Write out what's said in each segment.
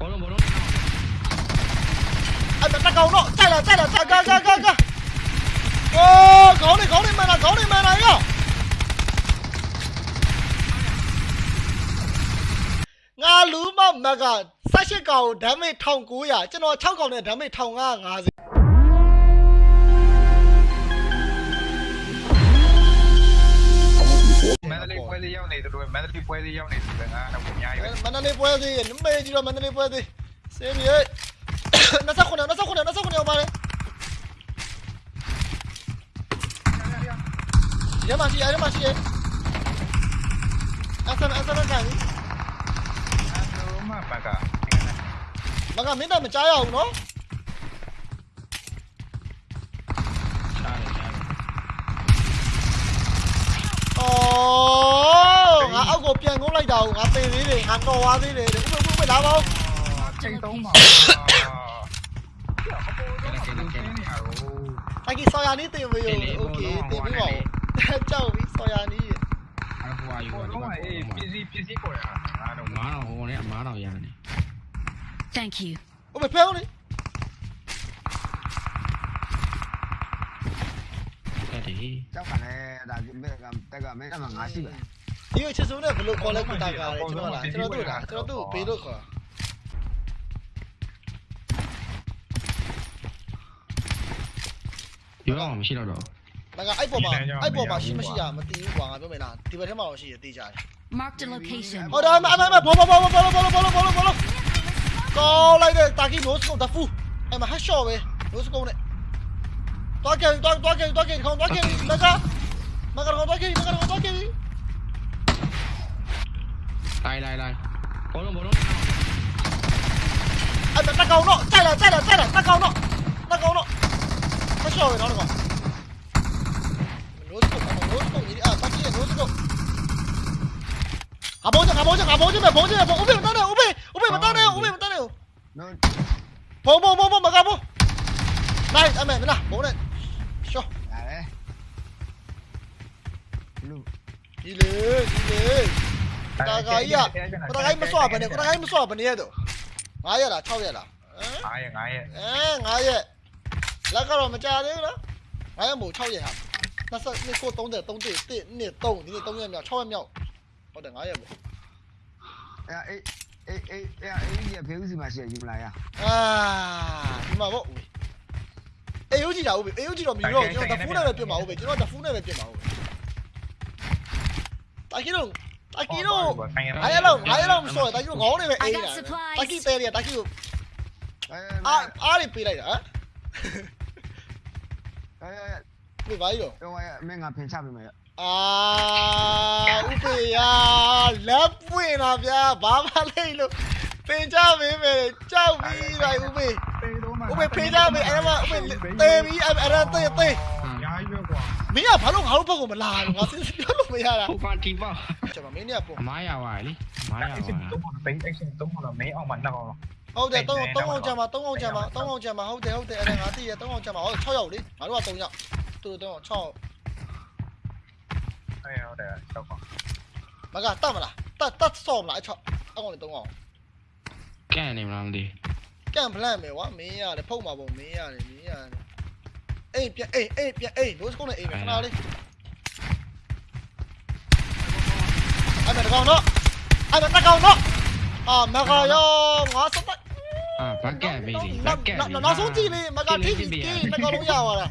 ဘောလုံးဘောလုံးအဲ့ဒါတကောင်တော့ကြိုက်လာကြိုက်လာကြိုက်ကြိုက်ကြိုက်ကြိုက်โอ้ခေါင်းနေခေါင်းနေမှန်လားခေါင်းနေမှန်လားရောငါလူမမက18ကောင်ဒမ်းမေ1900ကျွန်တော်6ကောင်နဲ့ဒမ်းမေ1550 မန္တလေးပွဲလေးရောက်နေတယ်ငါတော့အများကြီးပဲမန္တလေးပွဲသေးနမေကြီးတော့မန္တလေးပွဲသေးစေးပြေ29 29 29ရောက်ပါလေရမရှိရရမရှိရအဆန်အဆန်ကန်အဲ့လိုမှမကမကမင်းတော့မကြားရအောင်နော်ရှားတယ်ရှားတယ်အော် ငါအောက်ကိုပြန်ကုန်းလိုက်တာကိုငါပေသေးတယ်ငါတော်သွားသေးတယ်ဥပ္ပဥပ္ပလာပါဦး ချိန်သုံးပါ ကဲကဲကဲကဲ အကြီးဆော်ယာနီးတင်ပေးရောโอเคတင်ပေးပါဦးကြောက်ပြီဆော်ယာနီး အဟိုအယူ ဘော ဒီ လုံး မှာ ကအေးပစ္စည်းပစ္စည်းပေါ်ရတာငါတော့ မားတော့ဟိုနဲ့အမားတော့ရတယ် Thank you. ဥပ္ပဖဲဦးလေ တက်တယ် ကြောက်ကလည်းဒါဒီဘက်ကတက်ကမင်းကမှငါရှိပါ ဒီကိုချစ်စုံနဲ့ဘလို့ခေါ်လဲကိုတာကားလေကျွန်တော်လားကျွန်တော်တို့လားကျွန်တော်တို့ဘေးလို့ခေါ်ဒီတော့မရှိတော့တော့မကအဲ့ပေါ်မှာအဲ့ပေါ်မှာရှိမရှိရမသိဘူးကွာငါပြောမယ်လားဒီဘက်ထဲမှာတော့ရှိရသိကြတယ် Marked a location. ဟောဒါအမအမဘောဘောဘောဘောဘောဘောဘောဘောဘောကောလိုက်တဲ့တာကီနိုးစကုတ်တဖူအဲ့မှာဟတ်ရှော့ပဲနိုးစကုတ်နဲ့တွားကြတွားတွားကြတွားကြခေါင်းတွားကြမကမကတော့တွားကြမကတော့ đây đây đây bốn luôn bốn luôn anh bắn tắc cầu nọ chạy là chạy là chạy là tắc cầu nọ tắc cầu nọ tắc cầu nó được không à tắc chứ à bốn chứ à bốn chứ mày bốn chứ mày bốn mày tao này ubi ubi mày tao này ubi mày tao này bốn bốn bốn bốn mày cao bốn đây anh mày bên nào, bốn này show đi lên đi lên တန်းနဲ့နော်ဘုံဘုံဘုံဘုံမကဘုံနိုင်အမေမလားဘုံနဲ့ရှော့ရတယ်လူဒီလေဒီလေတာဂါကြီးကတာဂါကြီးမစွာဘယ်နဲ့တာဂါကြီးမစွာဘယ်နဲ့ရတော့9ရက်လား6ရက်လားဟမ်ငါရဲ့ငါရဲ့အဲ9ရက်လက်ကတော့မကြသေးဘူးနော်9ရက်မို့6ရက်ဟာ22ကို30 30 1 2 3ဒီနေ့3ရက်မြောက်6ရက်မြောက်ဟုတ်တယ်9ရက်ပေါ့အဲအေးအေးအေးအေးအေးဖေးဦးစီမှာရှိရယူမလားရအာဒီမှာပေါ့ဦးအေးဦးကြည့်တာဦးအေးဦးကြည့်တော့မြည်တော့ကျွန်တော်တဖူးနဲ့ပဲပြင်ပါဦးပဲကျွန်တော်တဖူးနဲ့ပဲပြင်ပါဦးတာကီတော့တာ Taki no. Ayo lo, ayo lo so. Taki ngó này mày. Taki tè đi, Taki. À, à đi pì lại hả? Đi vãi rồi. Mày ngà phèn chạp mày. À, u pì à, lấp quên à bia, bá bá lên luôn. Phèn chạp mày mày, chạp mày lại u pì. U pì phèn chạp mày, em mà u pì tè mày, em em tè tè. မင်းကဘာလို့ငါတို့ဘက်ကိုမလာလို့ငါစဉ်းစားပြောလို့မရတာ ဟိုပါတီပါ ကျွန်တော်မင်းเนี่ยပုံ အမားရပါလေအမားရ အဲ့ ပါ စစ်တော့ဘိန်းအဲ့စစ်တော့တော့မင်းအောင်မနှောက်အောင် ဟုတ်တယ်3 3အောင်ကြမှာ3အောင်ကြမှာ3အောင်ကြမှာဟုတ်တယ်ဟုတ်တယ်အဲ့ဒါငါသိရ3အောင်ကြမှာဟုတ်6ရောက်လေငါတို့က3ရောက်သူတို့တော့6 အဲ့ဟုတ်တယ်တော့ကွာ မကတတ်မလားတတ်တတ်ဆော့မလားအချောက်အကောင်လေး3အောင် ကဲနေမလားမသိ ကန်ပလန့်မယ်ကွာမင်းရတယ်ဖုတ်မှာပေါ့မင်းရတယ်မင်းရတယ် အေးပြန်အေးအေးပြန်အေးလို့စကုန်းနဲ့အေးမယ်ခဏလေးအဲ့ဒါတကောင်တော့အဲ့ဒါတကောင်တော့အာမကရောငါစပတ်အာဘက်ကက်ပေးလေဘက်ကက်နောက်ဆုံးကြည့်လေမကထိကြီးကြီးတကောင်လုံးရသွားတာ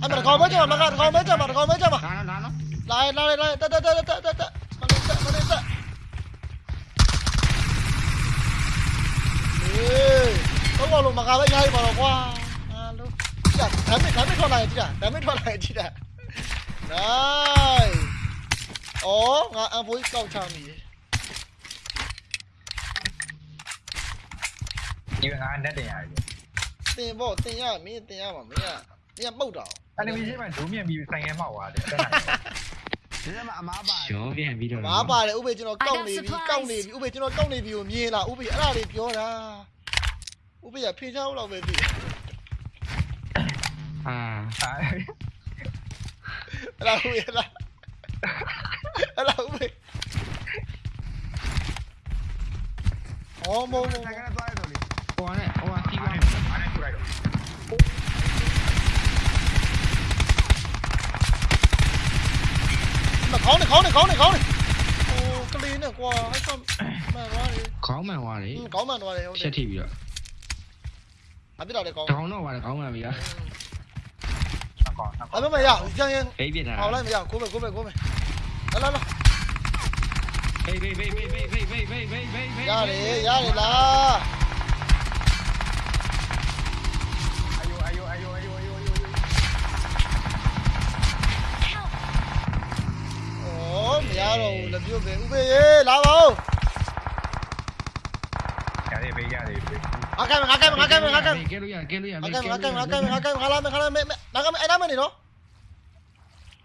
အဲ့ဒါတကောင်ပဲကြမှာမကတကောင်ပဲကြမှာတကောင်ပဲကြမှာလာလာနော်လာလာလာတက်တက်တက်တက်တက်တက်မလေးတက်မလေးတက်အေးတော့လို့မကပဲရိုက်ပါတော့ကွာဟာလို့ ကြည့်ဒါမစ်ဒါမစ်ထွက်လာရင်ကြည့်တာဒါမစ်ထွက်လာရင်ကြည့်တာနိုင်အော်ငါအန်ဖိုးကောက်ချမိဒီငါနဲ့တင်ရတယ်တင်ပေါ့တင်ရမင်းတင်ရမှာမင်းကမင်းကပုတ်တော့အဲ့ဒီမရှိမှဒုမြင်ပြီးဆိုင်ရဲမောက်သွားတယ်တက်နိုင်ဒီမှာအမားပါရောပြန်ပြီးတော့မားပါတယ်ဥပေကျွန်တော်ကောက်နေပြီကောက်နေပြီဥပေကျွန်တော်ကောက်နေပြီကိုမြင်လားဥပေအဲ့ဒါလေးပြောတာဥပေကဖေချောင်းလောက်ပဲပြီအာအဲ့ 嗯，哎，老魏了，老魏，哦，冇冇，我呢，我啊，西瓜，我呢，出来了。ခေါင်းနဲ့ခေါင်းနဲ့ခေါင်းနဲ့ခေါင်းနဲ့ဟိုကလေးနဲ့ကွာဟဲ့ကမှန်သွားတယ်ခေါင်းမှန်သွားတယ်ခေါင်းမှန်သွားတယ်ဟုတ်တယ်ဖြတ်ထိပြီးတော့အပြစ်တော်လည်းခေါင်းခေါင်းတော့သွားတယ်ခေါင်းမှန်ပြီလား နှစ်ကောင်နှစ်အကောင်မမရကျန်ရင်ဟိတ်ပြစ်တာဟောလိုက်မရကိုပဲကိုပဲကိုပဲလာလာလာဟိတ်ဟိတ်ဟိတ်ဟိတ်ဟိတ်ဟိတ်ဟိတ်ဟိ ငါကဲငါကဲငါကဲကဲလို့ရကဲလို့ရငါကဲငါကဲငါကဲငါကဲငါလာမယ်ခလာမယ်ငါကဲအဲ့နာမနေနော်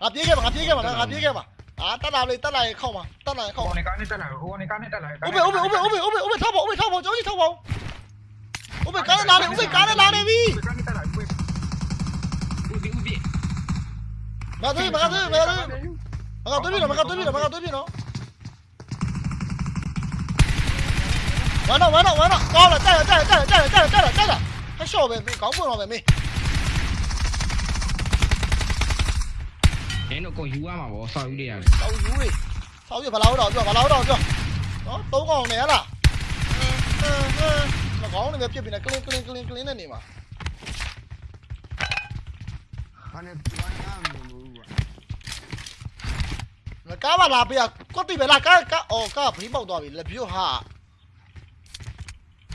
ငါပြေးခဲ့ပါငါပြေးခဲ့ပါငါပြေးခဲ့ပါအာတက်လာလေတက်လာရေခောက်ပါတက်လာရေခောက်ဟိုပါနေကနေတက်လာဟိုနေကနေတက်လာဥပေဥပေဥပေဥပေဥပေဥပေထောက်ပါဥပေထောက်ပါကြောကြီးထောက်ပါဥပေကားလာနေဥပေကားလာနေပြီကနေတက်လာဘေးဦးဒီဦးဒီမသွေးမကသွေးမကသွေးမကသွေးပြီနော်မကသွေးပြီနော်မကသွေးပြီနော် ဝမ်းတော့ဝမ်းတော့ဝမ်းတော့ကောင်းလားတက်လားတက်လားတက်လားတက်လားတက်လားတက်လားဟက်ရှော့ပဲမင်းကောင်းပွင့်တော့ပဲမင်းနင်တို့ကိုယူရမှာဗောဆောက်ယူလေးရတယ်ဆောက်ယူလေးဆောက်ယူဘလာဟုတ်တော့ပြောဘလာဟုတ်တော့ပြောနော်သုံးកောင်နေဟလားမကောင်းနေပဲဖြစ်ပြီနဲ့ကလင်းကလင်းကလင်းကလင်းနဲ့နေမှာဟာနေပြန်ရမယ်ဘူးကငါကားပါလာပေးကကွတ်တိပဲလားကားကားအော်ကားဘီးပေါက်သွားပြီလက်ပြုတ်ဟာ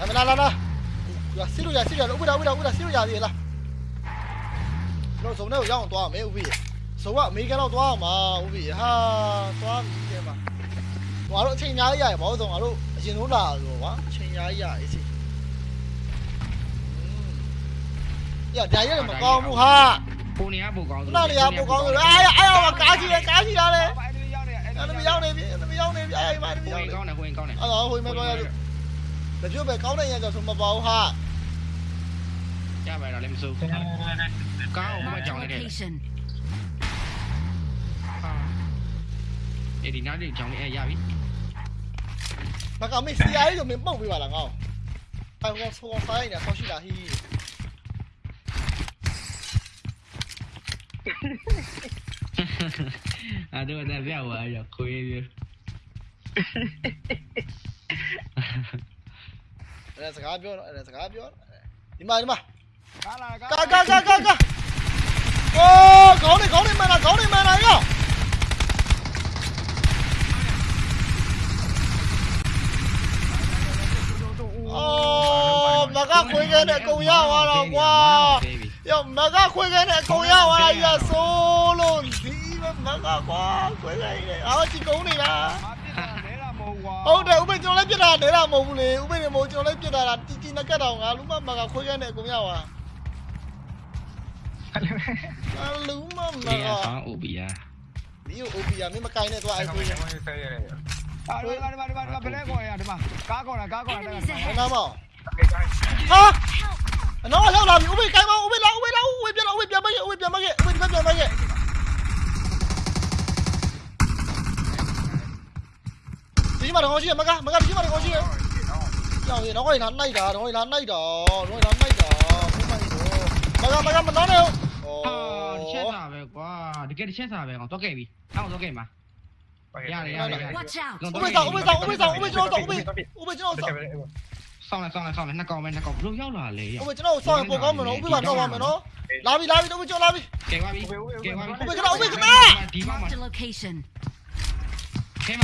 အမလာလာလာရစီလို့ရစီရဥပဒါဥပဒါဥပဒါစီလို့ရသေးလားတော့စုံနဲ့ရောက်အောင်သွားမယ်ဥပ္ပိစုံကအမေရိကန်တော့သွားအောင်ပါဥပ္ပိဟာသွားပြီတဲ့မှာငါတို့အချိန်ညားရရဘာလို့ဆိုငါတို့အရင်ဆုံးလာလို့ကွာအချိန်ညားရအေးစီရဒါရမကောင်းဘူးဟာပုံနေရပုံကောင်းခုနလေရပိုကောင်းလို့အားရအားရကားကြီးလေကားကြီးလာလေဘာအဲ့ဒီရောက်နေအဲ့အဲ့ဒါမရောက်နေပြီအဲ့ဒါမရောက်နေပြီအဲ့ဒီမှာမပုံရောက်နေကောင်းတယ်ပုံကောင်းတယ်အဲ့တော့ဟိုမဲ့တော့ရလို့တပြို့ပဲကောင်းတဲ့ရကြောဆိုမပေါ့ဟာရပါတော့လည်းမစိုးကောင်းအောင်မ Marked a ကြောင်နေတယ် location. အဲ့ဒီနောက်လေးကြောင်လေးအဲရပြီ là chú về cấu đây nha rồi xong mà vào ha. Cha mày rồi đem xương có ông có chồng này kìa. để đi ờ. nói đi chồng e ra biết mà cậu mình xí ấy rồi mình bông bị bảo là ngon ai không không phải nè không chỉ là hi. À đúng rồi ta biết rồi giờ khuya đi. Enes yapıyor, đi yapıyor. İma İma. Ka ka ka ka ka. Ô, có đi, có đi mày này, có đi mày này nhá. Ô, mà các khuyên cái này cùng nhau hoa là quá. Yo, mà các khuyên cái này cùng nhau à là solo. Tí mà các à quá, khuyên cái này. Ờ, chỉ cũng đi mà. ကွာဟုတ်တယ်ဥပ္ပေကျွန်တော်လည်းပြစ်တာနေတာမဟုတ်ဘူးလေဥပ္ပေနေမဟုတ်ကျွန်တော်လည်းပြစ်တာလားတီတီနကတ်တော့ငါလူမမကခွေခဲနဲ့အကုန်ရသွားအလူမမဒီကအဆောင်ဥပီယာဒီအိုပီယာမင်းမကိုင်းနဲ့သွားအဲ့အဲ့ခွေကိုခဲဆဲရတယ်အာဒီမှာဒီမှာဒီမှာဘယ်လဲကွာရဒီမှာကားကောတာကားကောတာ Enemies ဘယ် ahead. နာမောအဲ့ဒါဟာအနော်ရောက်လာပြီဥပ္ပေကိုင်းမဥပ္ပေလာဥပ္ပေလာဥပ္ပေပြန်လာဥပ္ပေပြန်မခဲ့ဥပ္ပေပြန်မခဲ့ဥပ္ပေပြန်မခဲ့ mà được chứ, mà cả, mà cả chứ mà được chứ. Giờ thì nó coi hắn này đó, rồi hắn này đó, rồi hắn này đó. Mà cả, mà cả mình nói đâu. Đi chết à về quá, đi cái đi chết à về còn tôi kệ đi. Tao tôi kệ mà. Dạ này, dạ này. Ôi bây giờ, ôi bây giờ, ôi bây giờ, ôi bây giờ, ôi bây giờ, ôi bây giờ. Xong này, xong này, xong này, nó còn bên nó còn lúc yếu là lì. Ôi bây giờ nó xong của con mà nó, ôi bây giờ nó mà nó. Lá đi, lá đi, đâu bây giờ lá đi. Kệ qua đi. Kệ qua đi. Ôi bây giờ, ôi bây giờ. Mark the location. Kệ mà.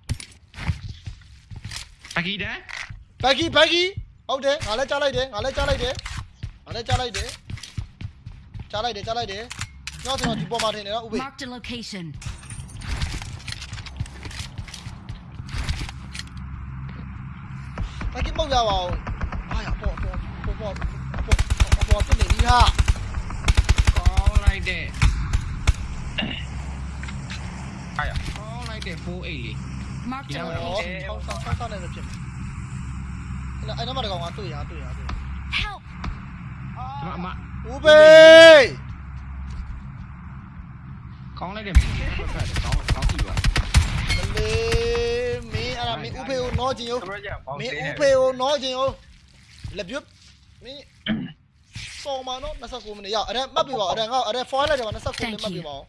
ပကီတန်ဘက်ဂီဘက်ဂီဟုတ်တယ်ငါလည်းကြားလိုက်တယ်ငါလည်းကြားလိုက်တယ်ငါလည်းကြားလိုက်တယ်ကြားလိုက်တယ်ကြားလိုက်တယ်ကျွန်တော်ဒီပေါ်မှာထင်တယ်နော်ဥပေ Marked a location. ဟတာကီပုတ်ရပါဦးအားရပေါ်ပေါ်ပေါ်ပေါ်ပေါ်ပေါ်တက်နေပြီဟာကောင်းလိုက်တဲ့အားရကောင်းလိုက်တဲ့4 8လေး Marked a Yeah, ဟော location. ဆောင်းဆောင်းဆောင်းဆောင်းနေလို့ဖြစ်မယ်အဲ့အဲ့တော့မတကောင်ကတွေ့ရတွေ့ရတွေ့ Help! အမအမဦးဘေးကောင်းလိုက်တဲ့ကောင်းကောင်းပြီပါမလေးမင်းအဲ့ဒါမင်းဦးဖေကိုနောချင်သူရောတို့ကြောင့်ပေါင်းမင်းသေးတယ်ဦးဖေကိုနောချင်ရောလက်ပြုတ်မင်းစော်မနော်29မိနစ်ရောက်အဲ့ဒါမှတ်ပြပါအဲ့ဒါငါအဲ့ဒါ foil လိုက်တယ်ပါ29မိနစ်မှတ်ပြပါဦး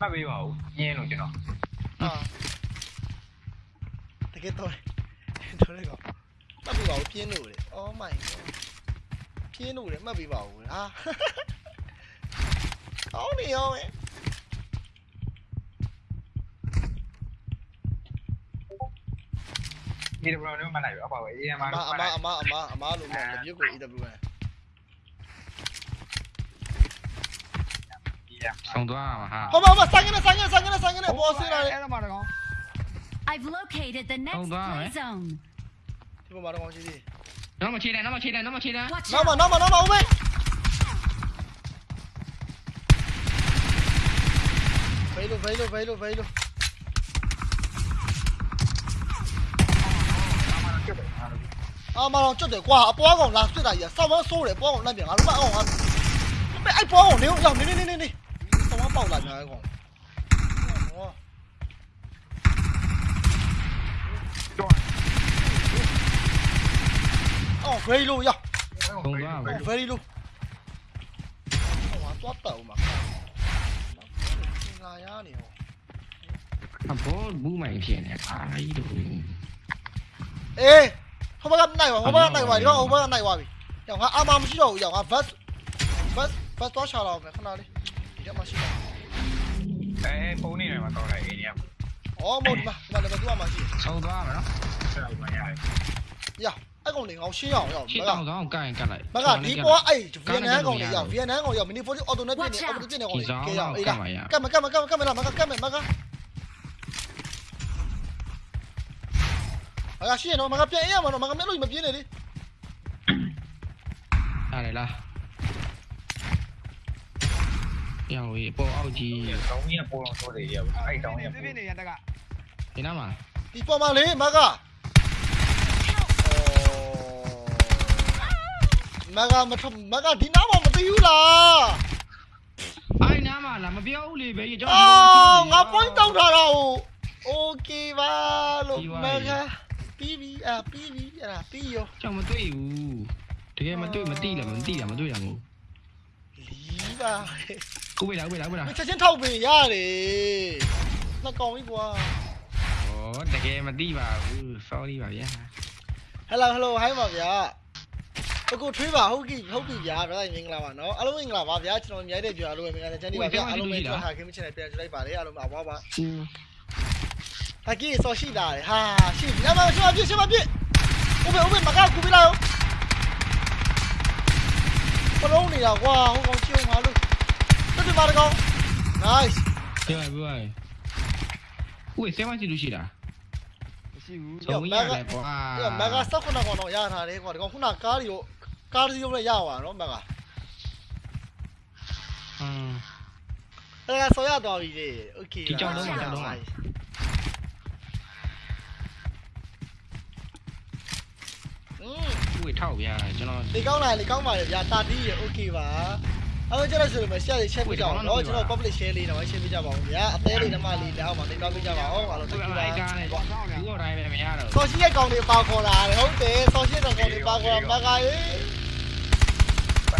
မှတ်ပေးပါဦးညင်းလို့ကျွန်တော် ဟာတကယ်တော့တော်လေကောမှတ်ပြပါဦးပြင်းလို့လေ Oh my god ပြင်းလို့လေမှတ်ပြပါဦးဟာကောင်းနေရောမယ်ဒီလိုမျိုးမှတ်လိုက်ပြီအပေါ့အေးအမအမတို့အမအမအမအမလို့မလက်ပြုတ်ကို EWN ဆုံးသွားမှာဟာဟောမဟောဆိုင်ကနေဆိုင်ကနေဆိုင်ကနေဆိုင်ကနေဘောဆင်းလာတယ်အဲ့ဒါမှတကောင် I've located the next Hold on, play eh? zone. ဒီပေါ်မှာတော့ကောင်းရှိသေးနောက်မချေတယ်နောက်မချေတယ်နောက်မချေတယ် Watch နောက်မှ out! နောက်မှနောက်မှဦးမေဘယ်လိုဘယ်လိုဘယ်လိုဘယ်လိုအာမတော်ကျွတ်တယ်ကွာအပွားကောင်လာစစ်တာကြီးစောင်းမဆိုး တယ်ပွားကောင်လန့်ပြန်ငါတို့မအောင်ငါမဲအဲ့ပွားကောင်နေရောက်နေနေနေနေနေစောင်းမပေါက်လာကြတယ်ကောင်ဟောအော် very low ရဆုံးသွားမှာ very low ဟောသွားတော့မှာငါရနေဟောအဘောဘူးမိုင်ဖြစ်နေ အာကြီးတို့အေးဟိုဘက်ကနိုင်ပါဟိုဘက်ကနိုင်ပါဒီကောင်ဟိုဘက်ကနိုင်ပါပြီရောငါအာမမရှိတော့ဘူးရောငါ vest vest vest သွားချလာအောင်မယ်ခဏလေးဒီကမှရှိတယ်အဲဖုန်းနေတယ်မှာတော့လိုက်အေးည။အော်မို့ဒီမှာဒီမှာလည်းမတူအောင်မရှိဘူးဆုံးသွားမှာနော်ဆက်လိုက်ပါရတယ်။ရအဲ့ကောင်လေးငေါရှင်းအောင်ရောက်ရှမစ်ကတောင်ဆောင်ကိုင်ကတ်လိုက်မကဒီပေါ်အဲ့ဗီယက်နမ်ကောင်လေးရောက်ဗီယက်နမ်ကောင်ရောက်မီနီဖိုတီအော်တိုနဲ့ပြနေအော်တိုပြနေကောင်လေးကဲရောက်အေးလားကတ်မကတ်မကတ်မကတ်မလားမကတ်ကတ်မမကမကရှင်းတော့မကပြန်အေးရမှာတော့မကမျက်လို့မပြင်းနေလေရတယ်လား ရအောင်ရေးပေါ်အောက်ကြီးတောင်းကြီးကပေါ်အောင်ဆိုးတယ်ရပါအဲ့တောင်းကြီးကပြပြနေရတက်ကဒီနားမှာဒီပေါ်မှာလေမကမကမထမကဒီနားမှာမသိဘူးလားအဲ့နားမှာလားမပြောဘူးလေပဲကျွန်တော်အော်ငါ point တောက်ထားတာဟို okay ပါလို့မကပြီးပြီအပြီးပြီအဲ့ဒါပြီးရောကျွန်တော်မသိဘူးတကယ်မသိမသိလားမသိလားမသိရမို့ လီးပါကိုဝေးလားဝေးလားဝေးလားမချက်ချင်းထောက်ပေးရတယ်နှစ်ကောင်ပြီကွာဩတကယ်မသိပါဘူး sorry ပါဗျာဟယ်လိုဟယ်လိုဟိုင်းပါဗျာအကိုထွေးပါဟုတ်ပြီဟုတ်ပြီဗျာဗျာမင်္ဂလာပါနော်အားလုံးမင်္ဂလာပါဗျာကျွန်တော်မြိုက်တဲ့ကြွားလို့မင်္ဂလာချမ်းဒီပါဗျာအားလုံးပဲကျွန်တော်ဟာခင်မချင်တယ်ပြန်ကြည့်လိုက်ပါလေအားလုံးပါပါပါอืมဟာကြီးစော်ရှိလာတယ်ဟာရှိပြီအမရှိမပြည့်ရှိမပြည့်ဥပ္ပေဥပ္ပေမကကူပြလာရောဘလုံးနေတာကွာဟိုကောင်ချုံ ပါလို့တက်တယ်ပါကောင် nice ပြောရပြောရဦးဝေးဆဲမစီလို့ရှိလား မရှိဘူး ဆုံးရတယ်ကွာ အဲ့မကစောက်ခုနကောင်တော့ရထားတယ်ကွာဒီကောင်ခုနကားတွေကိုကားစီရုံးနဲ့ရပါတော့မက อืม အဲ့ဒါဆော်ရသွားပြီလေโอเค ဒီကြောင်လုံးမှာကြောင်လုံးမှာ อืม ဦးဝေးထောက်ဗျာကျွန်တော် လေကောင်းလာလေကောင်းပါလေဗျာတာတီးရေโอเคပါ အဲ့တော့ကျွန်တော်ဆိုလို့မယ်ရှယ်လေးရှယ်ပေးကြအောင်နော်ကျွန်တော် public share လေးတော့ရှယ်ပေးကြပါအောင်ဗျာအသေးလေးဓမ္မလေးလက်အောက်မှာလေးတော့ပေးကြပါအောင်အားလုံးတူတာကားနဲ့ပေါ့ဒီတော့တိုင်းပဲမရတော့ဆော်ရှိရဲ့ကောင်တွေပါခေါ်လာတယ်ဟုတ်တယ်ဆော်ရှိရဲ့ကောင်တွေပါခေါ်လာမကာရေး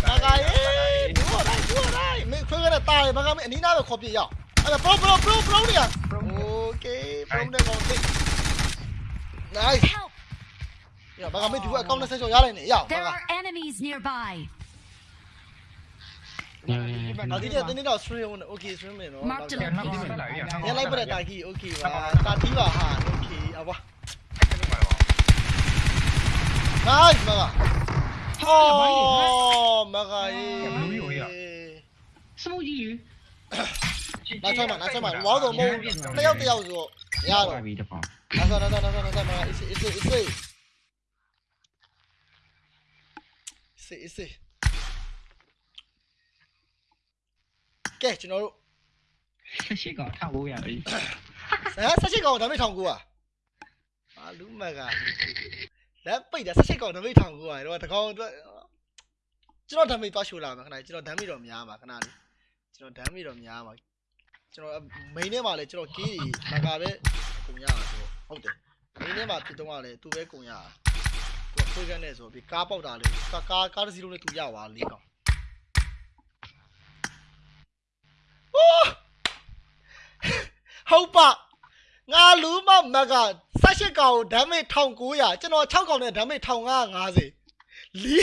မကာရေးဒီတော့တိုင်းဒီတော့တိုင်းမင်းခွေးကတားတယ်မကာမင်းအနီးနားပဲခေါ်ပြရအောင်အဲ့ဒါ pro pro pro pro နေရ okay from the mountain nice ရမကာမင်းဒီကအကောင့်နဲ့ဆက်ချောရလိုက်နေရအောင်မကာ there are enemies nearby ညညညနောက်ဒီကျတင်းနေတော့ stream ဝင် okay stream နေနော် Mark the ကျွန်တော်ဒီမှာလာပြီညလိုက်ပြတဲ့တာကြီး okay ပါတာတီးပါဟာ okay အဘွား nice မကဟောမကရေစမူကြီးနောက်ဆုံးမှာနောက်ဆုံးမှာဝါတော့မဟုတ်တယောက်တယောက်ဆိုရတော့ပြီတပေါင်းနာနာနာနာနာနာနာ is is is is is ကျွန်တော်တို့18ကောင်1900ပြီဟမ်18ကောင်ဒါပေမဲ့1900อ่ะဘာလူမကလက်ပိတ်တာ18ကောင်ဒါပေမဲ့1900တော့တကောင်အတွက်ကျွန်တော်ဒါမေးသွားရှိုးလာမှာခဏကျွန်တော်ဒါမေးတော့များပါခဏလေးကျွန်တော်ဒါမေးတော့များပါကျွန်တော်မိန်ထဲမှာလည်းကျွန်တော်ကီးမကပဲကုန်ရတာဆိုဟုတ်တယ်မိန်ထဲမှာပြတော့လည်းသူပဲကုန်ရတာသူကဖွေးခန်းနဲ့ဆိုပြီးကားပေါက်တာလေကားကားတစ်စီးလုံးနဲ့သူရပါလေးကောင် ဟုတ်ပါငါလူမမက18ကောင်ဓာတ်မိ1900ကျွန်တော်6ကောင်နဲ့ဓာတ်မိ1550လီ